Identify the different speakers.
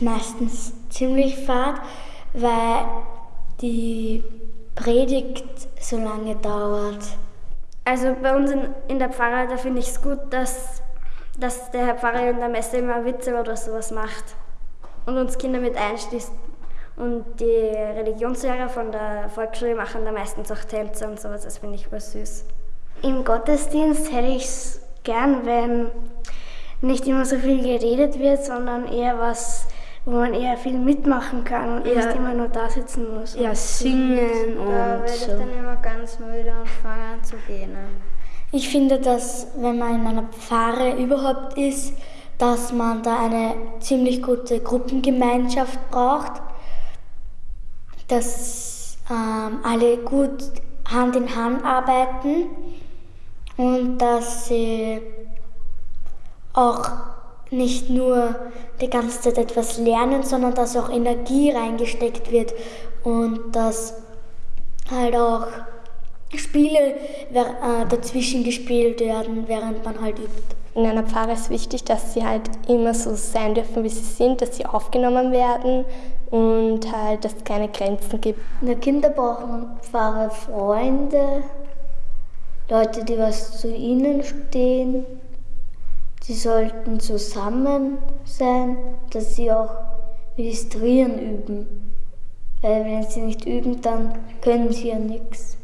Speaker 1: meistens ziemlich fad, weil die Predigt so lange dauert.
Speaker 2: Also bei uns in, in der Pfarrer, da finde ich es gut, dass, dass der Herr Pfarrer in der Messe immer Witze oder sowas macht und uns Kinder mit einschließt. Und die Religionslehrer von der Volksschule machen da meistens auch Tänze und sowas, das finde ich super süß.
Speaker 3: Im Gottesdienst hätte ich es gern, wenn nicht immer so viel geredet wird, sondern eher was, wo man eher viel mitmachen kann und ja. nicht immer nur da sitzen muss.
Speaker 4: Ja, singen und
Speaker 5: Da werde ich dann immer ganz müde und fange an zu gehen.
Speaker 1: Ich finde, dass wenn man in einer Pfarre überhaupt ist, dass man da eine ziemlich gute Gruppengemeinschaft braucht, dass ähm, alle gut Hand in Hand arbeiten und dass sie auch nicht nur die ganze Zeit etwas lernen, sondern dass auch Energie reingesteckt wird und dass halt auch Spiele äh, dazwischen gespielt werden, während man halt übt.
Speaker 6: In einer Pfarre ist wichtig, dass sie halt immer so sein dürfen, wie sie sind, dass sie aufgenommen werden und halt, dass es keine Grenzen gibt.
Speaker 3: In der Kinder brauchen Pfarrer Freunde, Leute, die was zu ihnen stehen. Sie sollten zusammen sein, dass sie auch Ministrieren üben. Weil wenn sie nicht üben, dann können sie ja nichts.